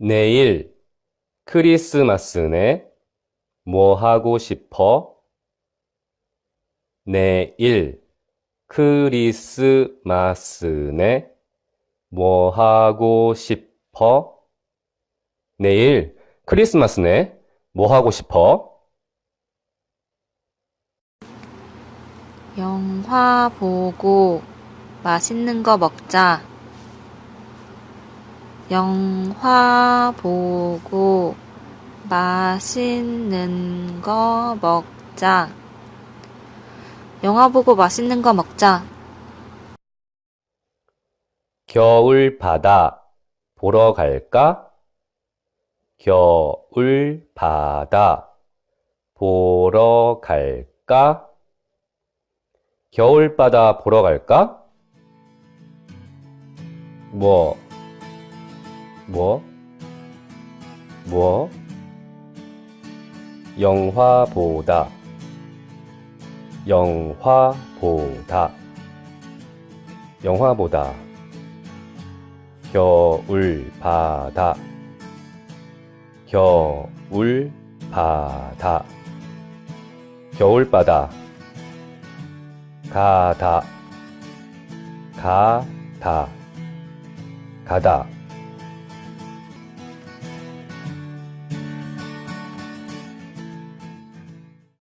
내일 크리스마스네. 뭐 하고 싶어? 내일 크리스마스네. 뭐 하고 싶어? 내일 크리스마스네. 뭐 하고 싶어? 영화 보고 맛있는 거 먹자. 영화 보고 맛있는 거 먹자. 영화 보고 맛있는 거 먹자. 겨울 바다 보러 갈까? 겨울 바다 보러 갈까? 겨울 바다 보러 갈까? 뭐, 뭐, 뭐, 영화 보다, 영화 보다, 영화 보다, 겨울 바다, 겨울 바다, 겨울 바다, 가다, 가다, 가다.